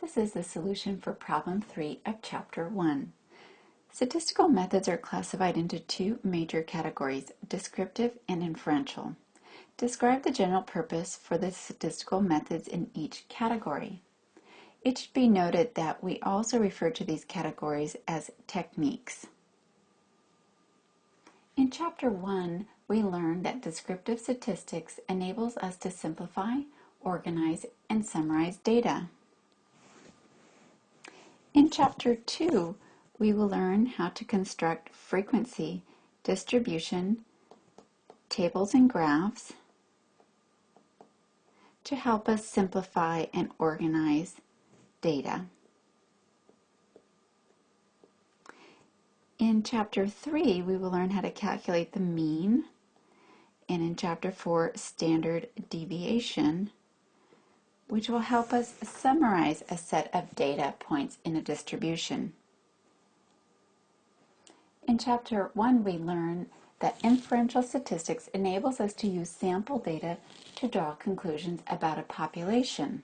This is the solution for problem 3 of chapter 1. Statistical methods are classified into two major categories, descriptive and inferential. Describe the general purpose for the statistical methods in each category. It should be noted that we also refer to these categories as techniques. In chapter 1, we learned that descriptive statistics enables us to simplify, organize, and summarize data. In Chapter 2, we will learn how to construct frequency, distribution, tables and graphs to help us simplify and organize data. In Chapter 3, we will learn how to calculate the mean, and in Chapter 4, standard deviation, which will help us summarize a set of data points in a distribution. In Chapter 1, we learn that inferential statistics enables us to use sample data to draw conclusions about a population.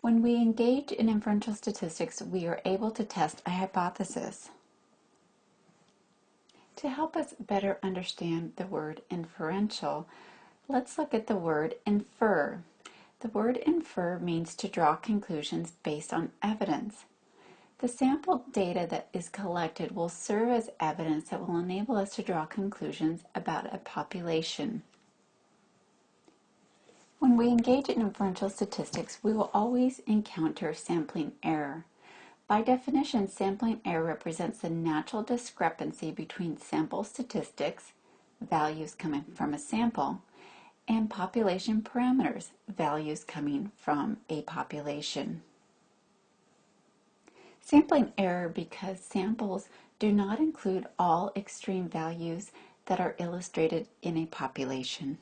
When we engage in inferential statistics, we are able to test a hypothesis. To help us better understand the word inferential, let's look at the word infer. The word infer means to draw conclusions based on evidence. The sample data that is collected will serve as evidence that will enable us to draw conclusions about a population. When we engage in inferential statistics, we will always encounter sampling error. By definition, sampling error represents the natural discrepancy between sample statistics, values coming from a sample, and population parameters, values coming from a population. Sampling error because samples do not include all extreme values that are illustrated in a population.